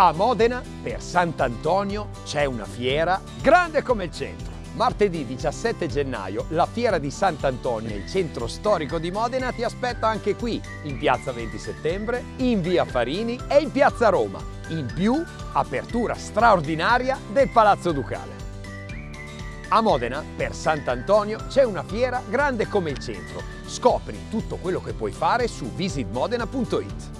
A Modena, per Sant'Antonio, c'è una fiera grande come il centro. Martedì 17 gennaio la fiera di Sant'Antonio nel centro storico di Modena ti aspetta anche qui, in piazza 20 settembre, in via Farini e in piazza Roma. In più, apertura straordinaria del Palazzo Ducale. A Modena, per Sant'Antonio, c'è una fiera grande come il centro. Scopri tutto quello che puoi fare su visitmodena.it.